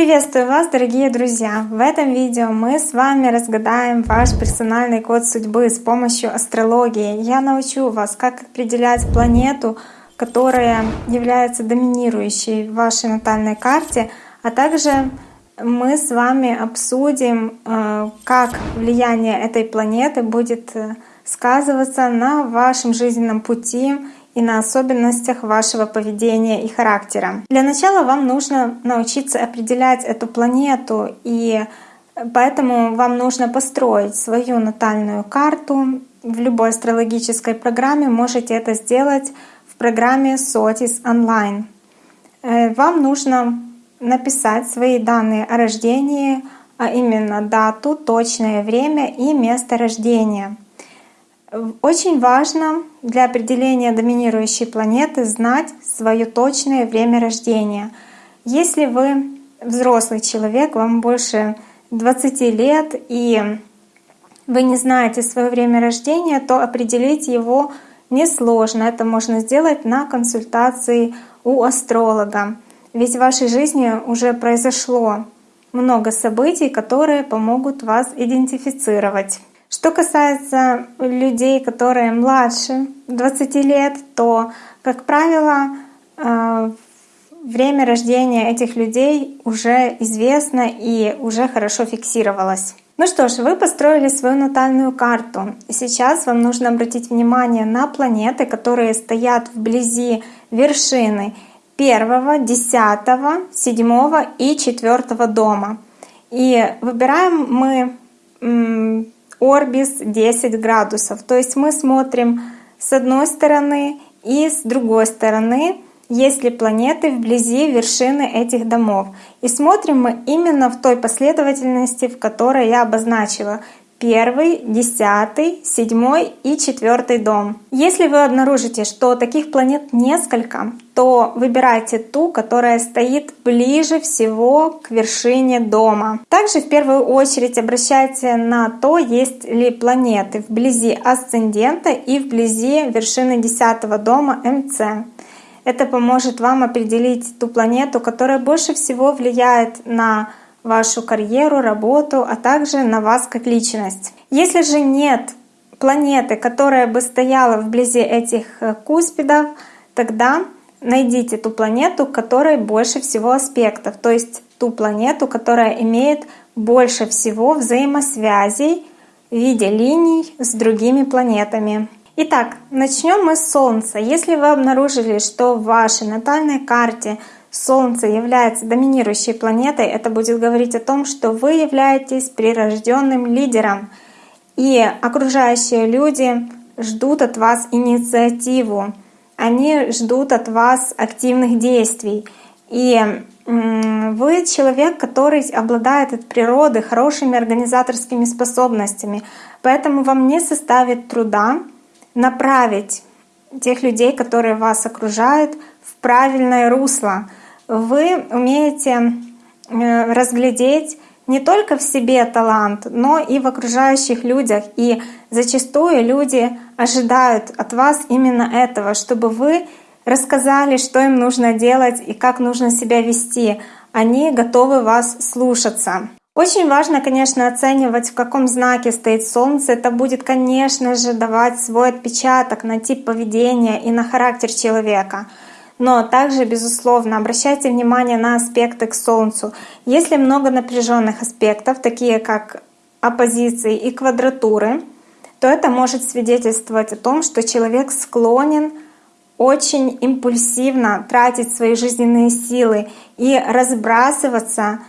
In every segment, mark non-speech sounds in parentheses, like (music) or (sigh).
Приветствую вас, дорогие друзья! В этом видео мы с вами разгадаем ваш персональный код судьбы с помощью астрологии. Я научу вас, как определять планету, которая является доминирующей в вашей натальной карте, а также мы с вами обсудим, э, как влияние этой планеты будет э, сказываться на вашем жизненном пути и на особенностях вашего поведения и характера. Для начала вам нужно научиться определять эту планету, и поэтому вам нужно построить свою натальную карту. В любой астрологической программе можете это сделать в программе SOTIS Online. Э, вам нужно написать свои данные о рождении, а именно дату, точное время и место рождения — очень важно для определения доминирующей планеты знать свое точное время рождения. Если вы взрослый человек, вам больше 20 лет, и вы не знаете свое время рождения, то определить его несложно. Это можно сделать на консультации у астролога. Ведь в вашей жизни уже произошло много событий, которые помогут вас идентифицировать. Что касается людей, которые младше 20 лет, то, как правило, э, время рождения этих людей уже известно и уже хорошо фиксировалось. Ну что ж, вы построили свою натальную карту. Сейчас вам нужно обратить внимание на планеты, которые стоят вблизи вершины первого, десятого, седьмого и четвертого дома. И выбираем мы орбис 10 градусов. То есть мы смотрим с одной стороны и с другой стороны, есть ли планеты вблизи вершины этих домов. И смотрим мы именно в той последовательности, в которой я обозначила первый, десятый, седьмой и четвертый дом. Если вы обнаружите, что таких планет несколько, то выбирайте ту, которая стоит ближе всего к вершине дома. Также в первую очередь обращайте на то, есть ли планеты вблизи асцендента и вблизи вершины десятого дома МЦ. Это поможет вам определить ту планету, которая больше всего влияет на вашу карьеру, работу, а также на вас как личность. Если же нет планеты, которая бы стояла вблизи этих э, куспидов, тогда найдите ту планету, которой больше всего аспектов, то есть ту планету, которая имеет больше всего взаимосвязей в виде линий с другими планетами. Итак, начнем мы с Солнца. Если вы обнаружили, что в вашей натальной карте Солнце является доминирующей планетой, это будет говорить о том, что вы являетесь прирожденным лидером, и окружающие люди ждут от вас инициативу, они ждут от вас активных действий. И вы человек, который обладает от природы хорошими организаторскими способностями, поэтому вам не составит труда направить тех людей, которые вас окружают, в правильное русло — вы умеете э, разглядеть не только в себе талант, но и в окружающих людях. И зачастую люди ожидают от вас именно этого, чтобы вы рассказали, что им нужно делать и как нужно себя вести. Они готовы вас слушаться. Очень важно, конечно, оценивать, в каком знаке стоит Солнце. Это будет, конечно же, давать свой отпечаток на тип поведения и на характер человека. Но также, безусловно, обращайте внимание на аспекты к Солнцу. Если много напряженных аспектов, такие как оппозиции и квадратуры, то это может свидетельствовать о том, что человек склонен очень импульсивно тратить свои жизненные силы и разбрасываться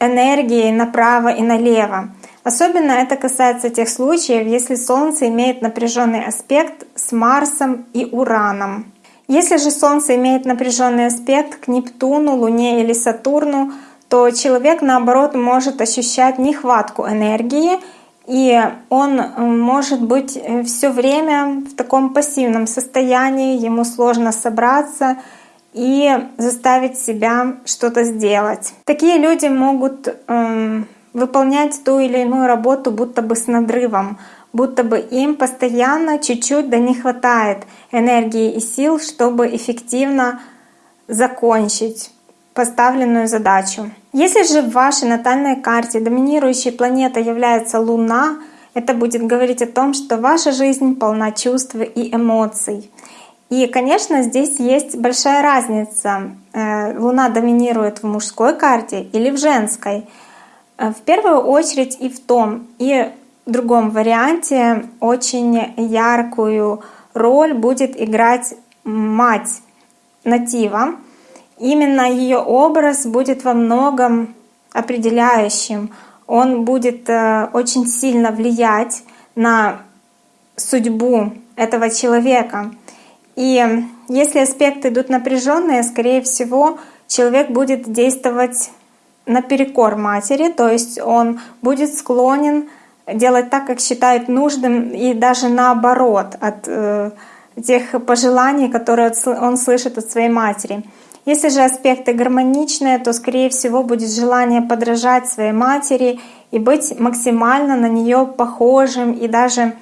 энергией направо и налево. Особенно это касается тех случаев, если Солнце имеет напряженный аспект с Марсом и Ураном. Если же Солнце имеет напряженный аспект к Нептуну, Луне или Сатурну, то человек, наоборот, может ощущать нехватку энергии, и он может быть э, все время в таком пассивном состоянии, ему сложно собраться и заставить себя что-то сделать. Такие люди могут э, выполнять ту или иную работу будто бы с надрывом будто бы им постоянно чуть-чуть да не хватает энергии и сил, чтобы эффективно закончить поставленную задачу. Если же в вашей натальной карте доминирующей планетой является Луна, это будет говорить о том, что ваша жизнь полна чувств и эмоций. И, конечно, здесь есть большая разница. Э, Луна доминирует в мужской карте или в женской. Э, в первую очередь и в том, и другом варианте очень яркую роль будет играть мать натива. Именно ее образ будет во многом определяющим. Он будет э, очень сильно влиять на судьбу этого человека. И если аспекты идут напряженные, скорее всего, человек будет действовать наперекор матери, то есть он будет склонен делать так, как считает нужным, и даже наоборот от э, тех пожеланий, которые он слышит от своей матери. Если же аспекты гармоничные, то, скорее всего, будет желание подражать своей матери и быть максимально на нее похожим и даже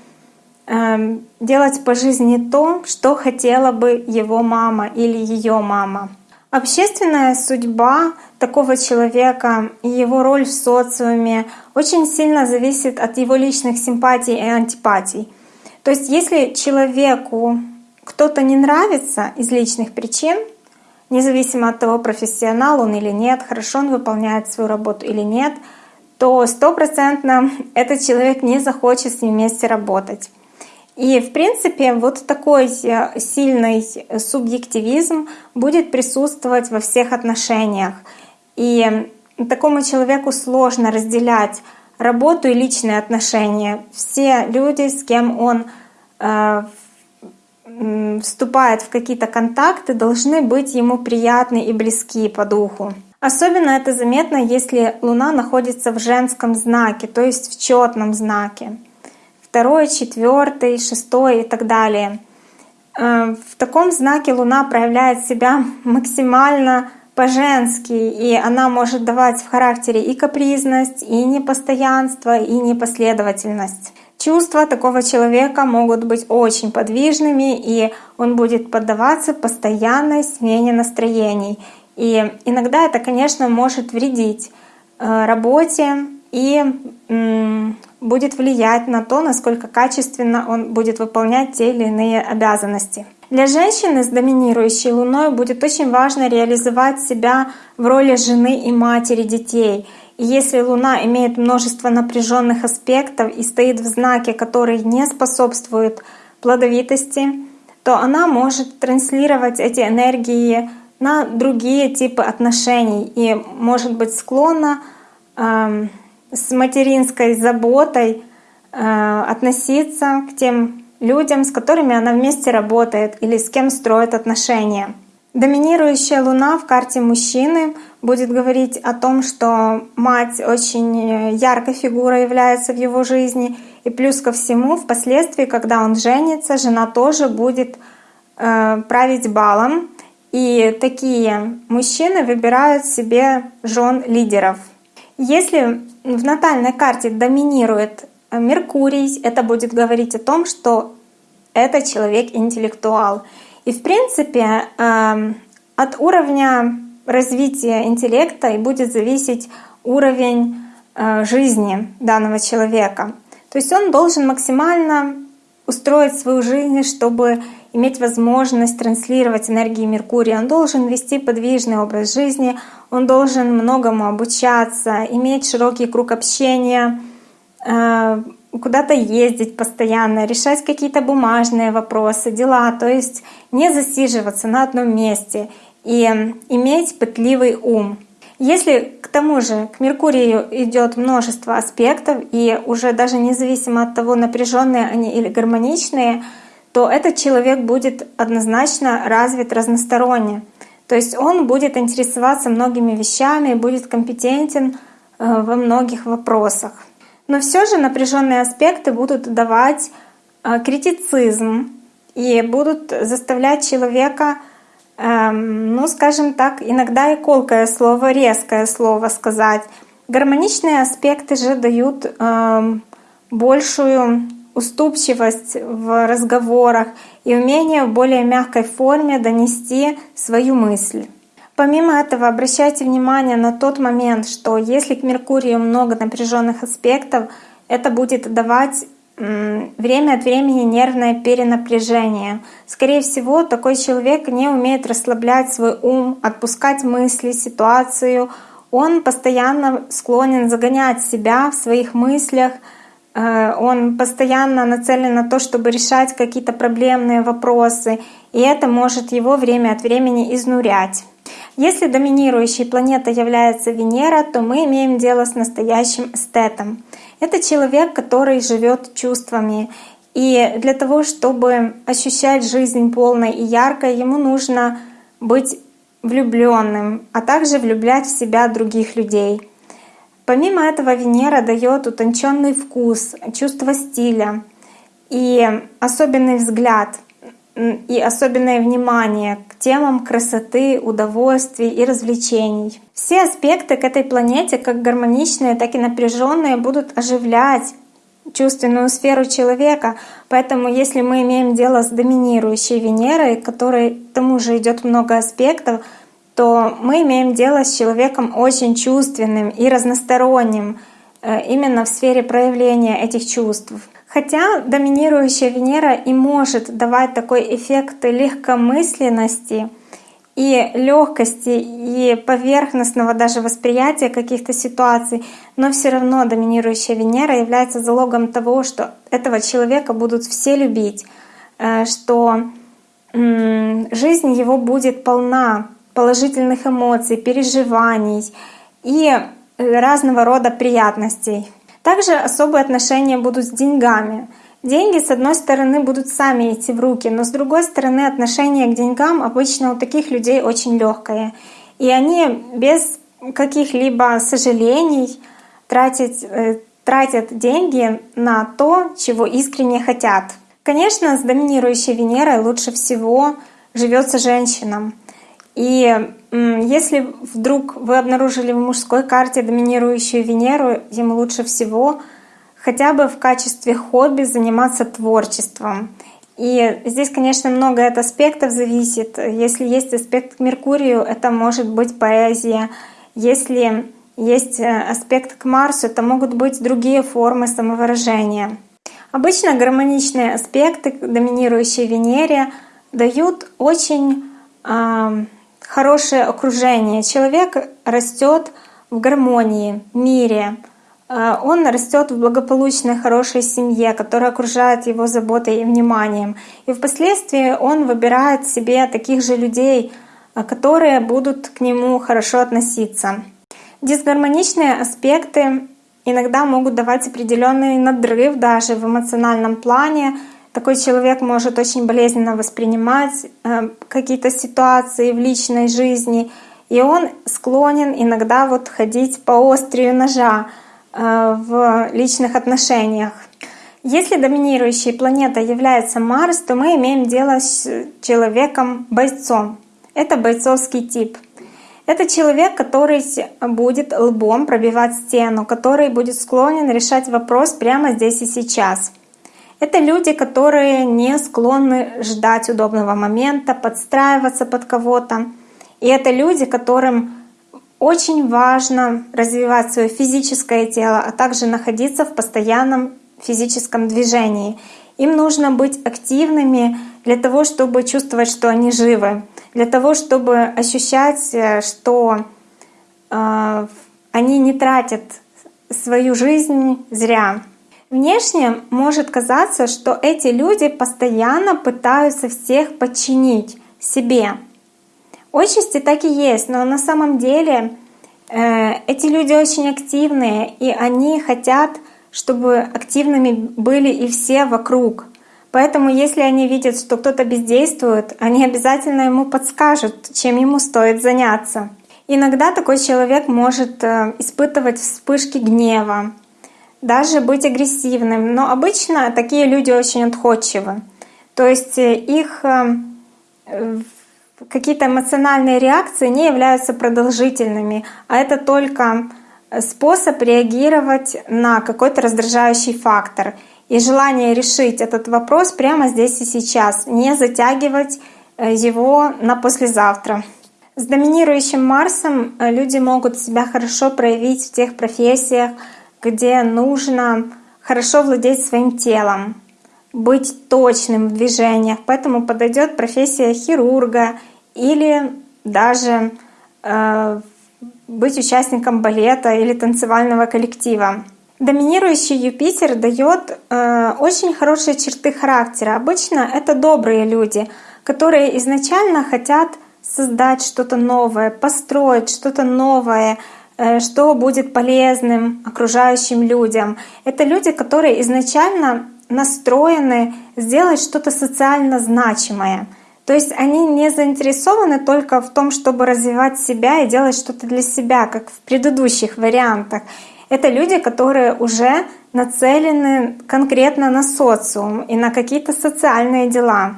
э, делать по жизни то, что хотела бы его мама или ее мама. Общественная судьба такого человека и его роль в социуме очень сильно зависит от его личных симпатий и антипатий. То есть если человеку кто-то не нравится из личных причин, независимо от того, профессионал он или нет, хорошо он выполняет свою работу или нет, то стопроцентно (laughs) этот человек не захочет с ним вместе работать. И, в принципе, вот такой э, сильный субъективизм будет присутствовать во всех отношениях. И такому человеку сложно разделять работу и личные отношения. Все люди, с кем он э, вступает в какие-то контакты, должны быть ему приятны и близки по духу. Особенно это заметно, если Луна находится в женском знаке, то есть в четном знаке. Второй, четвертый, шестой и так далее. Э, в таком знаке Луна проявляет себя (laughs) максимально по-женски, и она может давать в характере и капризность, и непостоянство, и непоследовательность. Чувства такого человека могут быть очень подвижными, и он будет поддаваться постоянной смене настроений. И иногда это, конечно, может вредить э, работе и будет влиять на то, насколько качественно он будет выполнять те или иные обязанности. Для женщины с доминирующей луной будет очень важно реализовать себя в роли жены и матери детей — и если Луна имеет множество напряженных аспектов и стоит в знаке, который не способствует плодовитости, то она может транслировать эти энергии на другие типы отношений и может быть склонна э, с материнской заботой э, относиться к тем людям, с которыми она вместе работает или с кем строит отношения. Доминирующая Луна в карте мужчины будет говорить о том, что мать очень яркой фигурой является в его жизни. И плюс ко всему, впоследствии, когда он женится, жена тоже будет э, править балом. И такие мужчины выбирают себе жен лидеров. Если в натальной карте доминирует Меркурий, это будет говорить о том, что это человек интеллектуал. И в принципе эм, от уровня развития интеллекта и будет зависеть уровень э, жизни данного человека. То есть он должен максимально устроить свою жизнь, чтобы иметь возможность транслировать энергии Меркурия. Он должен вести подвижный образ жизни, он должен многому обучаться, иметь широкий круг общения, э, куда-то ездить постоянно, решать какие-то бумажные вопросы, дела, то есть не засиживаться на одном месте и иметь пытливый ум. Если к тому же к Меркурию идет множество аспектов, и уже даже независимо от того, напряженные они или гармоничные, то этот человек будет однозначно развит разносторонне. То есть он будет интересоваться многими вещами, будет компетентен э, во многих вопросах. Но все же напряженные аспекты будут давать э, критицизм и будут заставлять человека, эм, ну скажем так, иногда и колкое слово, резкое слово сказать. Гармоничные аспекты же дают эм, большую уступчивость в разговорах и умение в более мягкой форме донести свою мысль. Помимо этого, обращайте внимание на тот момент, что если к Меркурию много напряженных аспектов, это будет давать время от времени нервное перенапряжение. Скорее всего, такой человек не умеет расслаблять свой ум, отпускать мысли, ситуацию. Он постоянно склонен загонять себя в своих мыслях, он постоянно нацелен на то, чтобы решать какие-то проблемные вопросы, и это может его время от времени изнурять. Если доминирующей планетой является Венера, то мы имеем дело с настоящим эстетом. Это человек, который живет чувствами. И для того, чтобы ощущать жизнь полной и яркой, ему нужно быть влюбленным, а также влюблять в себя других людей. Помимо этого Венера дает утонченный вкус, чувство стиля и особенный взгляд и особенное внимание к темам красоты, удовольствий и развлечений. Все аспекты к этой планете, как гармоничные, так и напряженные, будут оживлять чувственную сферу человека. Поэтому если мы имеем дело с доминирующей Венерой, которой к тому же идет много аспектов, то мы имеем дело с человеком очень чувственным и разносторонним э, именно в сфере проявления этих чувств. Хотя доминирующая Венера и может давать такой эффект легкомысленности и легкости и поверхностного даже восприятия каких-то ситуаций, но все равно доминирующая Венера является залогом того, что этого человека будут все любить, э, что жизнь его будет полна положительных эмоций, переживаний и разного рода приятностей. Также особые отношения будут с деньгами. Деньги, с одной стороны, будут сами идти в руки, но с другой стороны, отношение к деньгам обычно у таких людей очень легкое. И они без каких-либо сожалений тратить, э, тратят деньги на то, чего искренне хотят. Конечно, с доминирующей Венерой лучше всего живется женщинам. И если вдруг вы обнаружили в мужской карте доминирующую Венеру, ему лучше всего хотя бы в качестве хобби заниматься творчеством. И здесь, конечно, много от аспектов зависит. Если есть аспект к Меркурию, это может быть поэзия. Если есть э, аспект к Марсу, это могут быть другие формы самовыражения. Обычно гармоничные аспекты к доминирующей Венере дают очень хорошее окружение. Человек растет в гармонии, мире. Э, он растет в благополучной, хорошей семье, которая окружает его заботой и вниманием. И впоследствии он выбирает себе таких же людей, э, которые будут к нему хорошо относиться. Дисгармоничные аспекты иногда могут давать определенный надрыв даже в эмоциональном плане, такой человек может очень болезненно воспринимать э, какие-то ситуации в личной жизни, и он склонен иногда вот ходить по острию ножа э, в личных отношениях. Если доминирующей планетой является Марс, то мы имеем дело с человеком-бойцом. Это бойцовский тип. Это человек, который будет лбом пробивать стену, который будет склонен решать вопрос прямо здесь и сейчас — это люди, которые не склонны ждать удобного момента, подстраиваться под кого-то. И это люди, которым очень важно развивать свое физическое тело, а также находиться в постоянном физическом движении. Им нужно быть активными для того, чтобы чувствовать, что они живы, для того, чтобы ощущать, э, что э, они не тратят свою жизнь зря. Внешне может казаться, что эти люди постоянно пытаются всех подчинить себе. Отчасти так и есть, но на самом деле э, эти люди очень активные, и они хотят, чтобы активными были и все вокруг. Поэтому если они видят, что кто-то бездействует, они обязательно ему подскажут, чем ему стоит заняться. Иногда такой человек может э, испытывать вспышки гнева, даже быть агрессивным. Но обычно такие люди очень отходчивы. То есть э, их э, какие-то эмоциональные реакции не являются продолжительными, а это только способ реагировать на какой-то раздражающий фактор и желание решить этот вопрос прямо здесь и сейчас, не затягивать э, его на послезавтра. С доминирующим Марсом э, люди могут себя хорошо проявить в тех профессиях, где нужно хорошо владеть своим телом, быть точным в движениях. Поэтому подойдет профессия хирурга или даже э, быть участником балета или танцевального коллектива. Доминирующий Юпитер дает э, очень хорошие черты характера. Обычно это добрые люди, которые изначально хотят создать что-то новое, построить что-то новое, что будет полезным окружающим людям. Это люди, которые изначально настроены сделать что-то социально значимое. То есть они не заинтересованы только в том, чтобы развивать себя и делать что-то для себя, как в предыдущих вариантах. Это люди, которые уже нацелены конкретно на социум и на какие-то социальные дела.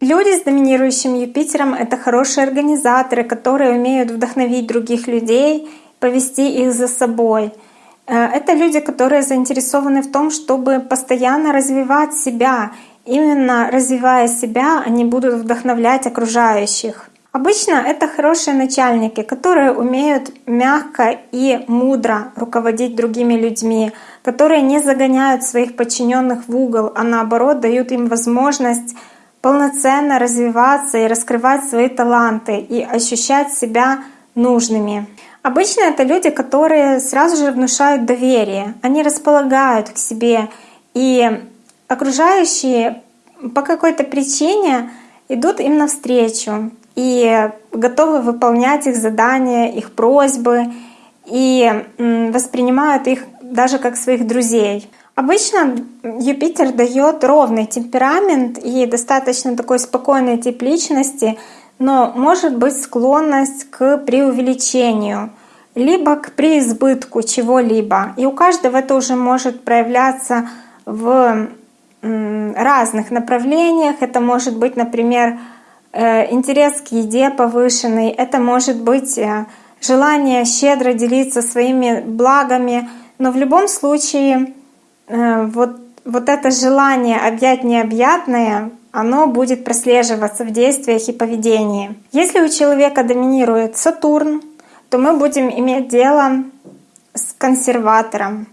Люди с доминирующим Юпитером — это хорошие организаторы, которые умеют вдохновить других людей, повести их за собой. Э, это люди, которые заинтересованы в том, чтобы постоянно развивать себя. Именно развивая себя, они будут вдохновлять окружающих. Обычно это хорошие начальники, которые умеют мягко и мудро руководить другими людьми, которые не загоняют своих подчиненных в угол, а наоборот дают им возможность полноценно развиваться и раскрывать свои таланты и ощущать себя нужными. Обычно это люди, которые сразу же внушают доверие, они располагают к себе, и окружающие по какой-то причине идут им навстречу и готовы выполнять их задания, их просьбы и воспринимают их даже как своих друзей. Обычно Юпитер дает ровный темперамент и достаточно такой спокойный тип личности, но может быть склонность к преувеличению, либо к преизбытку чего-либо. И у каждого это уже может проявляться в разных направлениях. Это может быть, например, э, интерес к еде повышенный, это может быть э, желание щедро делиться своими благами, но в любом случае Э, вот, вот это желание объять необъятное, оно будет прослеживаться в действиях и поведении. Если у человека доминирует Сатурн, то мы будем иметь дело с консерватором,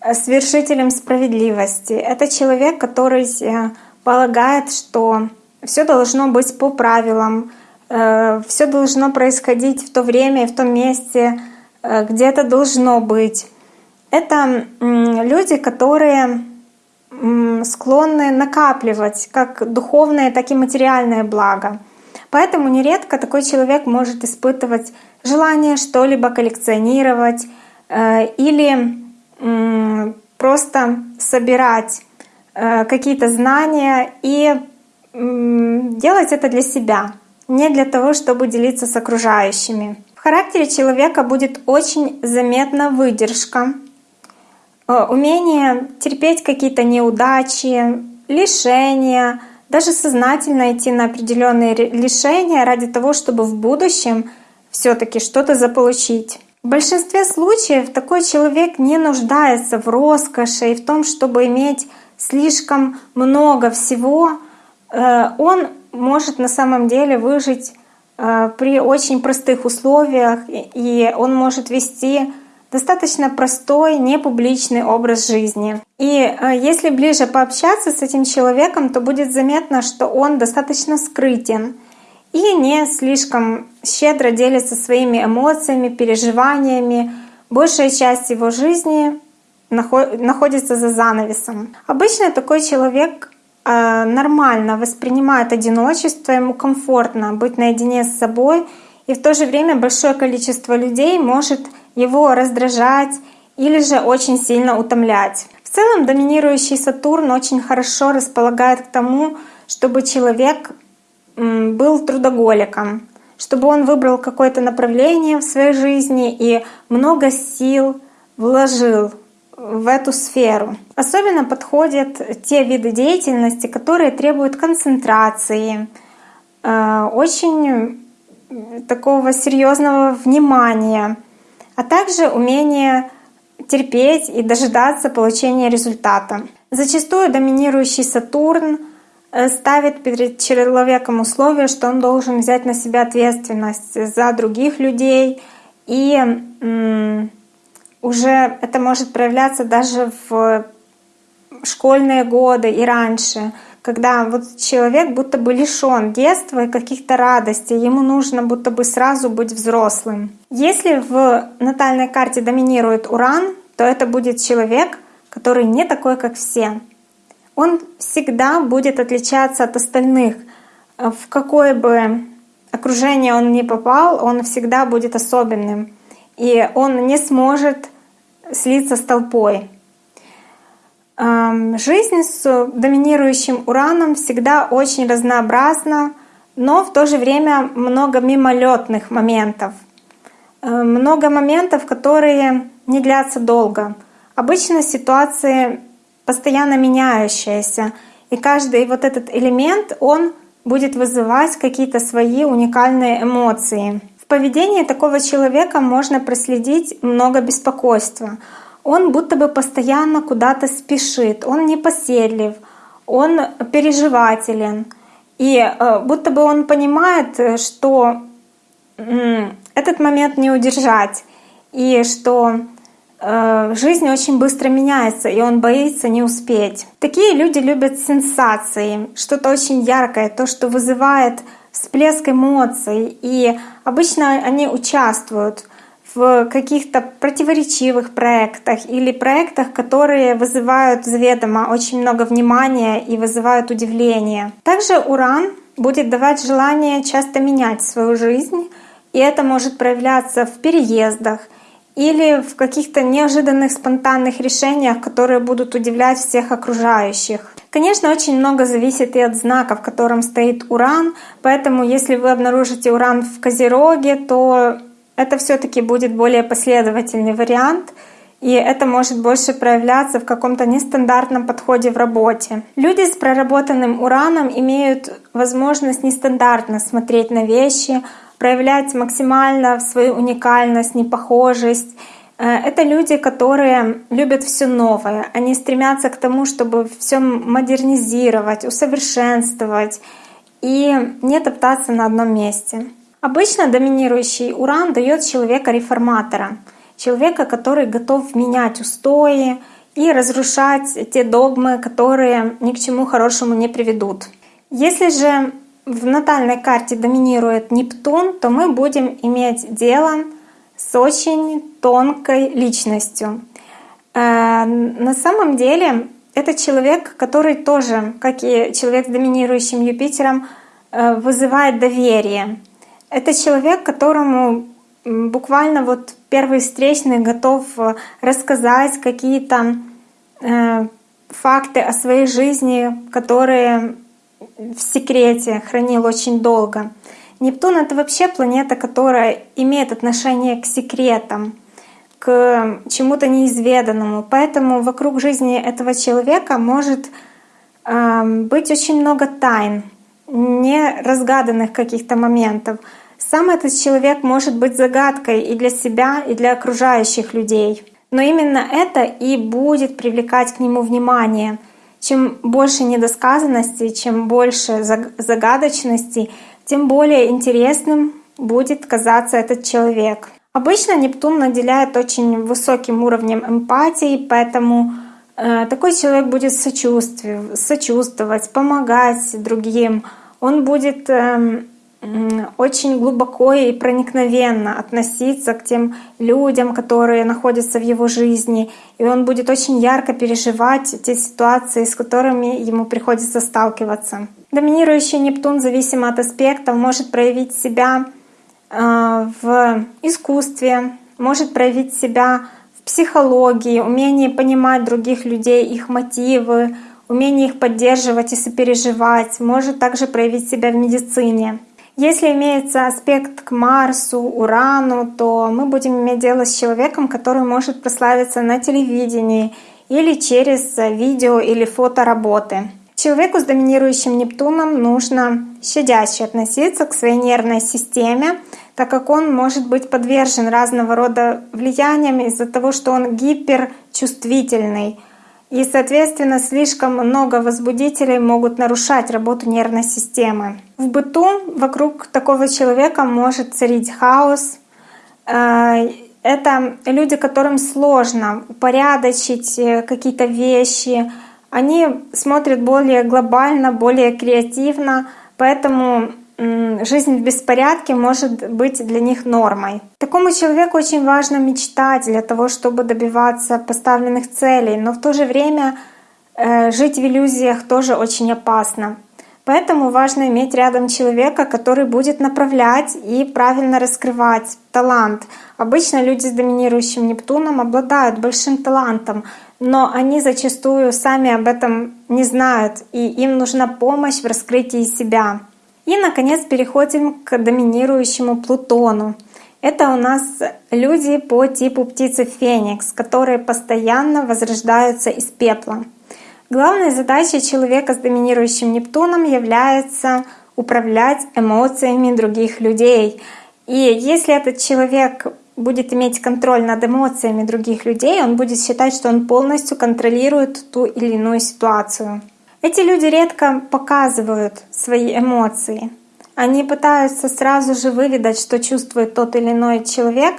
э, с вершителем справедливости. Это человек, который э, полагает, что все должно быть по правилам, все должно происходить в то время и в том месте, где это должно быть. Это люди, которые склонны накапливать как духовное, так и материальное благо. Поэтому нередко такой человек может испытывать желание что-либо коллекционировать э, или просто собирать э, какие-то знания и делать это для себя, не для того, чтобы делиться с окружающими. В характере человека будет очень заметна выдержка, Э, умение терпеть какие-то неудачи, лишения, даже сознательно идти на определенные лишения ради того, чтобы в будущем все-таки что-то заполучить. В большинстве случаев такой человек не нуждается в роскоши и в том, чтобы иметь слишком много всего. Э, он может на самом деле выжить э, при очень простых условиях, и он может вести достаточно простой, непубличный образ жизни. И э, если ближе пообщаться с этим человеком, то будет заметно, что он достаточно скрытен и не слишком щедро делится своими эмоциями, переживаниями. Большая часть его жизни находится за занавесом. Обычно такой человек э, нормально воспринимает одиночество, ему комфортно быть наедине с собой, и в то же время большое количество людей может его раздражать или же очень сильно утомлять. В целом доминирующий Сатурн очень хорошо располагает к тому, чтобы человек был трудоголиком, чтобы он выбрал какое-то направление в своей жизни и много сил вложил в эту сферу. Особенно подходят те виды деятельности, которые требуют концентрации, э, очень такого серьезного внимания, а также умение терпеть и дожидаться получения результата. Зачастую доминирующий Сатурн ставит перед человеком условие, что он должен взять на себя ответственность за других людей. И уже это может проявляться даже в школьные годы и раньше, когда вот человек будто бы лишен детства и каких-то радостей, ему нужно будто бы сразу быть взрослым. Если в натальной карте доминирует Уран, то это будет человек, который не такой, как все. Он всегда будет отличаться от остальных. В какое бы окружение он ни попал, он всегда будет особенным. И он не сможет слиться с толпой. Жизнь с доминирующим ураном всегда очень разнообразна, но в то же время много мимолетных моментов. Э, много моментов, которые не длятся долго. Обычно ситуации постоянно меняющиеся, и каждый вот этот элемент, он будет вызывать какие-то свои уникальные эмоции. В поведении такого человека можно проследить много беспокойства — он будто бы постоянно куда-то спешит, он непоседлив, он переживателен. И э, будто бы он понимает, что этот момент не удержать, и что жизнь очень быстро меняется, и он боится не успеть. Такие люди любят сенсации, что-то очень яркое, то, что вызывает всплеск эмоций, и обычно они участвуют в каких-то противоречивых проектах или проектах, которые вызывают заведомо очень много внимания и вызывают удивление. Также Уран будет давать желание часто менять свою жизнь, и это может проявляться в переездах или в каких-то неожиданных спонтанных решениях, которые будут удивлять всех окружающих. Конечно, очень много зависит и от знака, в котором стоит Уран, поэтому если вы обнаружите Уран в Козероге, то это все-таки будет более последовательный вариант, и это может больше проявляться в каком-то нестандартном подходе в работе. Люди с проработанным ураном имеют возможность нестандартно смотреть на вещи, проявлять максимально свою уникальность, непохожесть. Э, это люди, которые любят все новое. Они стремятся к тому, чтобы все модернизировать, усовершенствовать и не топтаться на одном месте. Обычно доминирующий уран дает человека-реформатора, человека, который готов менять устои и разрушать те догмы, которые ни к чему хорошему не приведут. Если же в натальной карте доминирует Нептун, то мы будем иметь дело с очень тонкой личностью. Э, на самом деле это человек, который тоже, как и человек с доминирующим Юпитером, э, вызывает доверие. Это человек, которому буквально вот первый встречный готов э, рассказать какие-то факты о своей жизни, которые в секрете хранил очень долго. Нептун — это вообще планета, которая имеет отношение к секретам, к чему-то неизведанному. Поэтому вокруг жизни этого человека может э, быть очень много тайн, неразгаданных каких-то моментов. Сам этот человек может быть загадкой и для себя, и для окружающих людей. Но именно это и будет привлекать к нему внимание. Чем больше недосказанности, чем больше загадочности, тем более интересным будет казаться этот человек. Обычно Нептун наделяет очень высоким уровнем эмпатии, поэтому э, такой человек будет сочувствовать, помогать другим. Он будет э, очень глубоко и проникновенно относиться к тем людям, которые находятся в его жизни. И он будет очень ярко переживать те ситуации, с которыми ему приходится сталкиваться. Доминирующий Нептун, зависимо от аспектов, может проявить себя э, в искусстве, может проявить себя в психологии, умении понимать других людей, их мотивы, умение их поддерживать и сопереживать, может также проявить себя в медицине. Если имеется аспект к Марсу, Урану, то мы будем иметь дело с человеком, который может прославиться на телевидении или через видео или фотоработы. Человеку с доминирующим Нептуном нужно щадяще относиться к своей нервной системе, так как он может быть подвержен разного рода влияниям из-за того, что он гиперчувствительный. И, соответственно, слишком много возбудителей могут нарушать работу нервной системы. В быту вокруг такого человека может царить хаос. Э, это люди, которым сложно упорядочить э, какие-то вещи. Они смотрят более глобально, более креативно, поэтому жизнь в беспорядке может быть для них нормой. Такому человеку очень важно мечтать для того, чтобы добиваться поставленных целей, но в то же время э, жить в иллюзиях тоже очень опасно. Поэтому важно иметь рядом человека, который будет направлять и правильно раскрывать талант. Обычно люди с доминирующим Нептуном обладают большим талантом, но они зачастую сами об этом не знают, и им нужна помощь в раскрытии себя. И, наконец, переходим к доминирующему Плутону. Это у нас люди по типу птицы Феникс, которые постоянно возрождаются из пепла. Главной задачей человека с доминирующим Нептуном является управлять эмоциями других людей. И если этот человек будет иметь контроль над эмоциями других людей, он будет считать, что он полностью контролирует ту или иную ситуацию. Эти люди редко показывают свои эмоции. Они пытаются сразу же выведать, что чувствует тот или иной человек,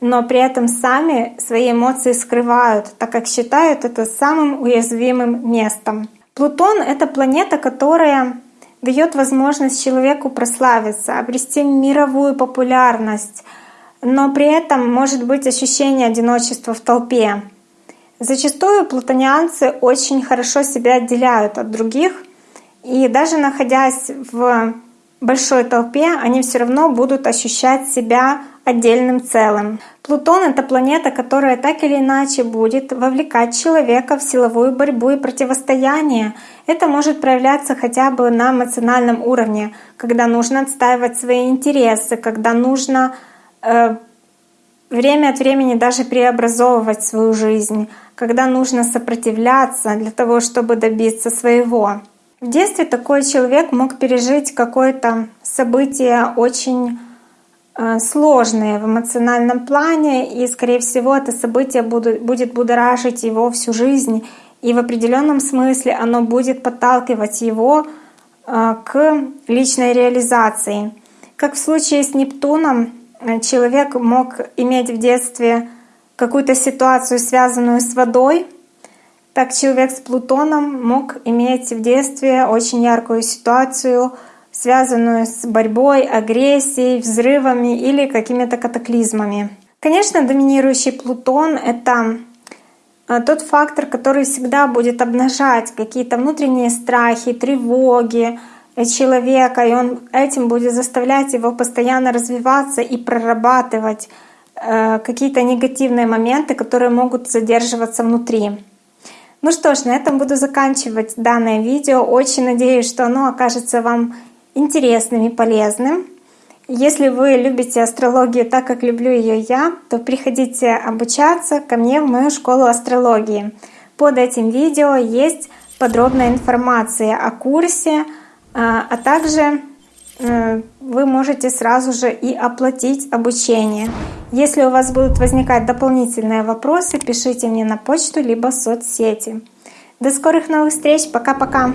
но при этом сами свои эмоции скрывают, так как считают это самым уязвимым местом. Плутон — это планета, которая дает возможность человеку прославиться, обрести мировую популярность, но при этом может быть ощущение одиночества в толпе. Зачастую плутонианцы очень хорошо себя отделяют от других, и даже находясь в большой толпе, они все равно будут ощущать себя отдельным целым. Плутон — это планета, которая так или иначе будет вовлекать человека в силовую борьбу и противостояние. Это может проявляться хотя бы на эмоциональном уровне, когда нужно отстаивать свои интересы, когда нужно э, время от времени даже преобразовывать свою жизнь, когда нужно сопротивляться для того, чтобы добиться своего. В детстве такой человек мог пережить какое-то событие очень э, сложное в эмоциональном плане, и, скорее всего, это событие будет будоражить его всю жизнь, и в определенном смысле оно будет подталкивать его э, к личной реализации. Как в случае с Нептуном, Э, человек мог иметь в детстве какую-то ситуацию, связанную с водой, так человек с Плутоном мог иметь в детстве очень яркую ситуацию, связанную с борьбой, агрессией, взрывами или какими-то катаклизмами. Конечно, доминирующий Плутон — это э, тот фактор, который всегда будет обнажать какие-то внутренние страхи, тревоги, человека, и он этим будет заставлять его постоянно развиваться и прорабатывать э, какие-то негативные моменты, которые могут задерживаться внутри. Ну что ж, на этом буду заканчивать данное видео. Очень надеюсь, что оно окажется вам интересным и полезным. Если вы любите астрологию так, как люблю ее я, то приходите обучаться ко мне в мою школу астрологии. Под этим видео есть подробная информация о курсе, а, а также э, вы можете сразу же и оплатить обучение. Если у вас будут возникать дополнительные вопросы, пишите мне на почту либо в соцсети. До скорых новых встреч. Пока-пока.